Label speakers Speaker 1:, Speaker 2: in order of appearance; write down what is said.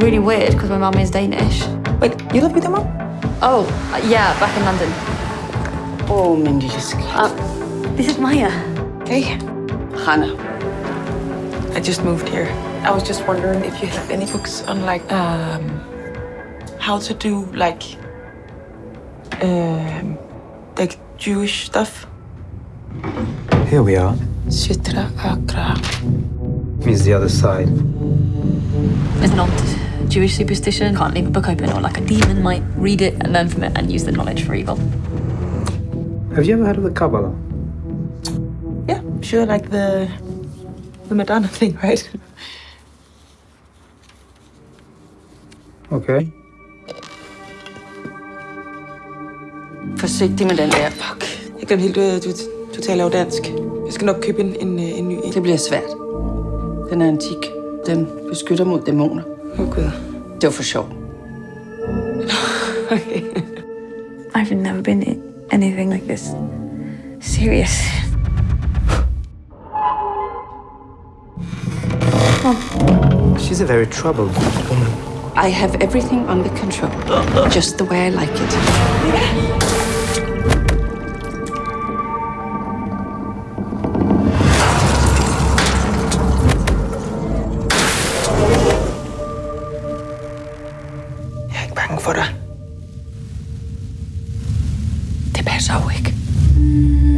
Speaker 1: really weird because my mum is Danish.
Speaker 2: Wait, you live with your mom?
Speaker 1: Oh, uh, yeah, back in London.
Speaker 2: Oh, min lille skat.
Speaker 1: Uh, this is Maya.
Speaker 2: Hey, Hannah. I just moved here. I was just wondering if you have any books on like um, how to do like um, like Jewish stuff.
Speaker 3: Here we are.
Speaker 2: Sitra Achra.
Speaker 3: Means the other side.
Speaker 1: There's an old Jewish superstition. Can't leave a book open or like a demon might read it and learn from it and use the knowledge for evil.
Speaker 3: Have you ever heard of the Kabbalah?
Speaker 2: Yeah, sure, like the the Madonna thing, right?
Speaker 3: Okay.
Speaker 2: Forsigtig med den der. Fuck. Jeg glemte helt, at du, du taler jo dansk. Jeg skal nok købe en, en, øh, en ny en.
Speaker 4: Det bliver svært. Den er antik. Den beskytter mod dæmoner.
Speaker 2: Åh, oh, Gud.
Speaker 4: Det var for sjov.
Speaker 2: Okay.
Speaker 1: I've never been in anything like this. Serious.
Speaker 3: She's a very troubled woman.
Speaker 4: I have everything under control. Just the way I like it.
Speaker 2: for dig.
Speaker 4: Det passer jo ikke.